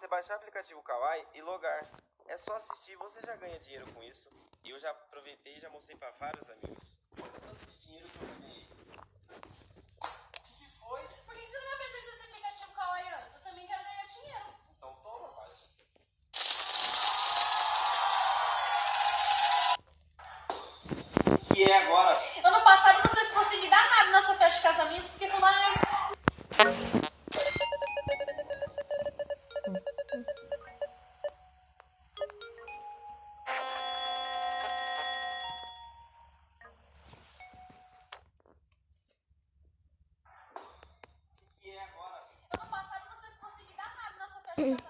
você baixar o aplicativo Kawaii e logar. É só assistir e você já ganha dinheiro com isso. E eu já aproveitei e já mostrei para vários amigos. Olha o tanto de dinheiro que eu ganhei. O que, que foi? Por que você não me apresentou esse aplicativo Kawaii antes? Eu também quero ganhar dinheiro. Então toma, baixa. O que é agora? Ano passado você ficou sem me dar nada na sua festa de casamento, porque falou, ah, Mm-hmm.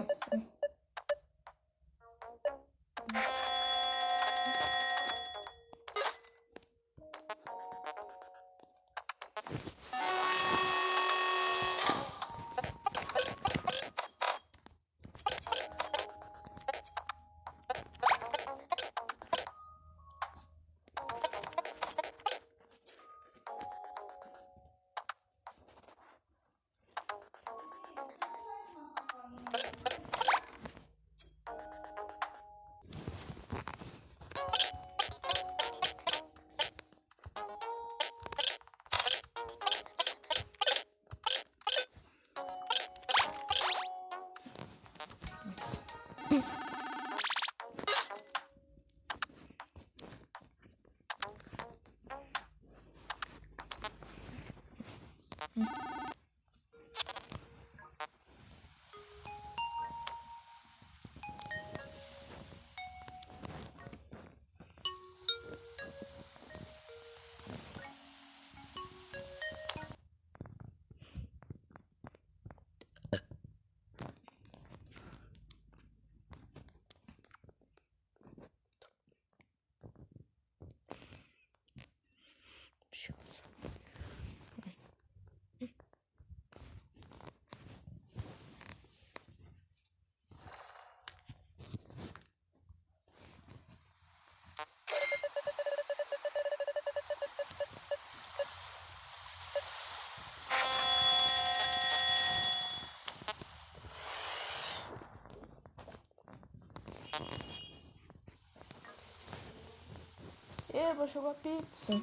ます。Eba, chegou a pizza.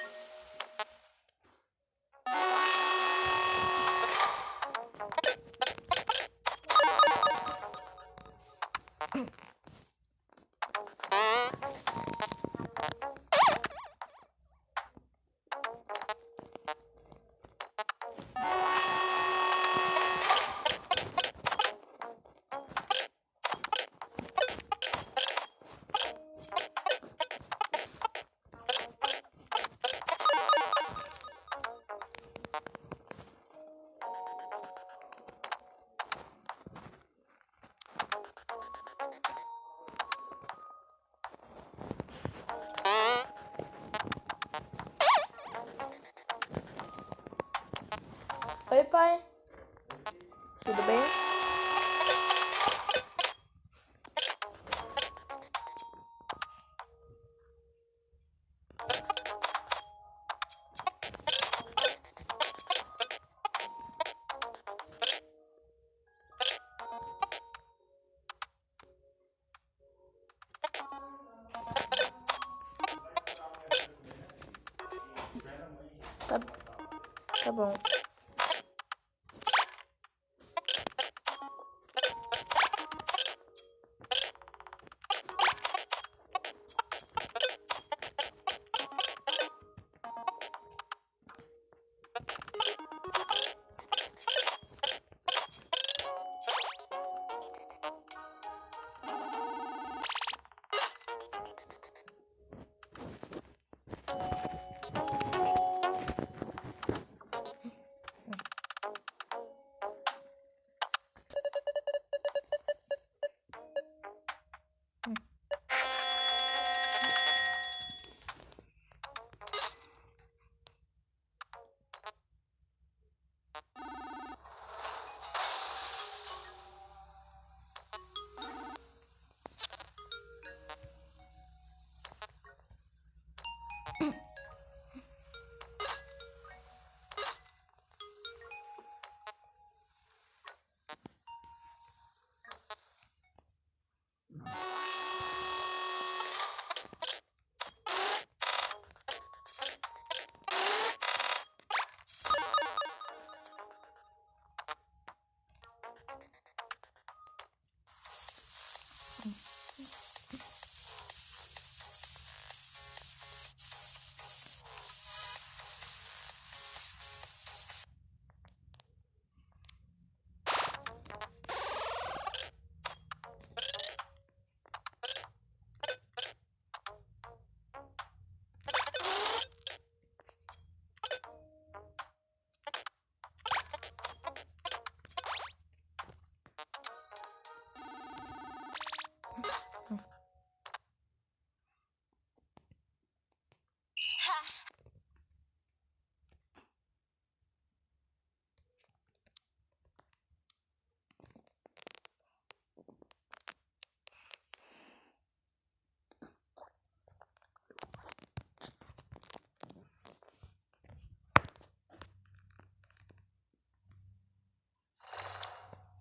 Kawaii. Tudo bem? Tá, tá bom.